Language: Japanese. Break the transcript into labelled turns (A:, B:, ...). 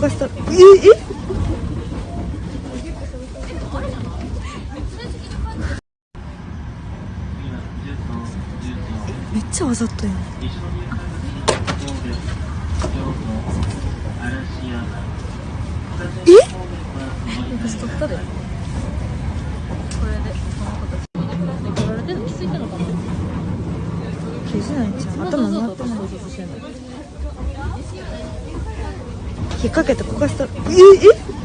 A: がした。ええ？めっちゃわざとやん。え？
B: 私取ったで。これでこの子たち。に取られてるの気づいたのかな
A: 気づないんちゃう？頭回ってない引っ掛けてこかした。ええ？